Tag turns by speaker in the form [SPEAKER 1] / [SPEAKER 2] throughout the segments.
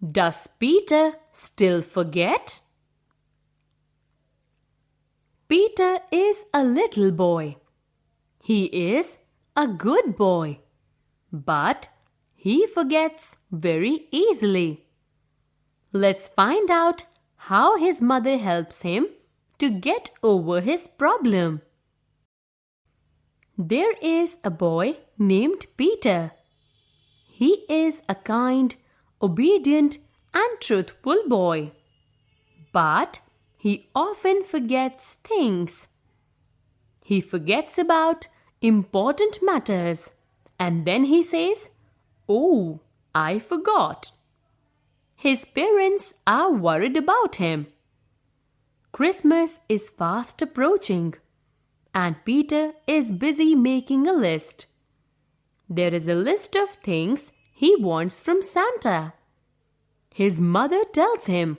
[SPEAKER 1] Does Peter still forget? Peter is a little boy. He is a good boy. But he forgets very easily. Let's find out how his mother helps him to get over his problem. There is a boy named Peter. He is a kind, obedient, and truthful boy. But he often forgets things. He forgets about important matters and then he says, Oh, I forgot. His parents are worried about him. Christmas is fast approaching and Peter is busy making a list. There is a list of things he wants from Santa. His mother tells him,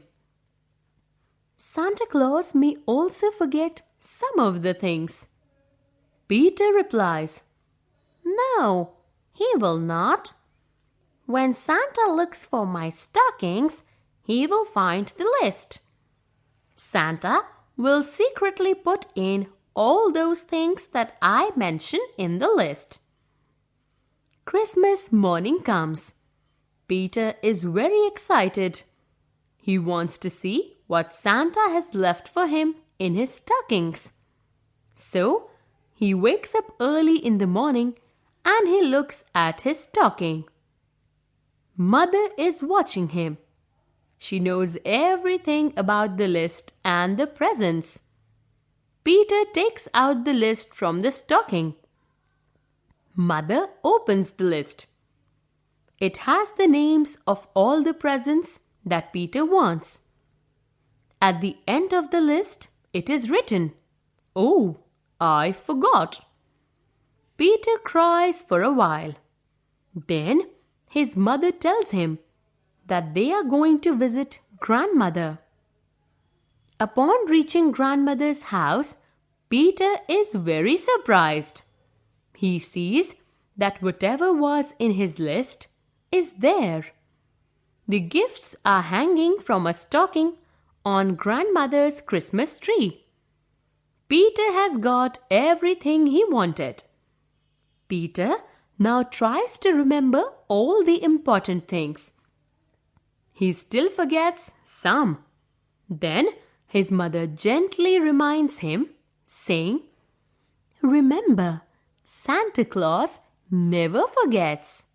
[SPEAKER 1] Santa Claus may also forget some of the things. Peter replies, No, he will not. When Santa looks for my stockings, he will find the list. Santa will secretly put in all those things that I mention in the list. Christmas morning comes. Peter is very excited. He wants to see what Santa has left for him in his stockings. So he wakes up early in the morning and he looks at his stocking. Mother is watching him. She knows everything about the list and the presents. Peter takes out the list from the stocking. Mother opens the list. It has the names of all the presents that Peter wants. At the end of the list, it is written, Oh, I forgot. Peter cries for a while. Then his mother tells him that they are going to visit grandmother. Upon reaching grandmother's house, Peter is very surprised. He sees that whatever was in his list is there. The gifts are hanging from a stocking on grandmother's Christmas tree. Peter has got everything he wanted. Peter now tries to remember all the important things. He still forgets some. Then his mother gently reminds him, saying, Remember, Santa Claus never forgets.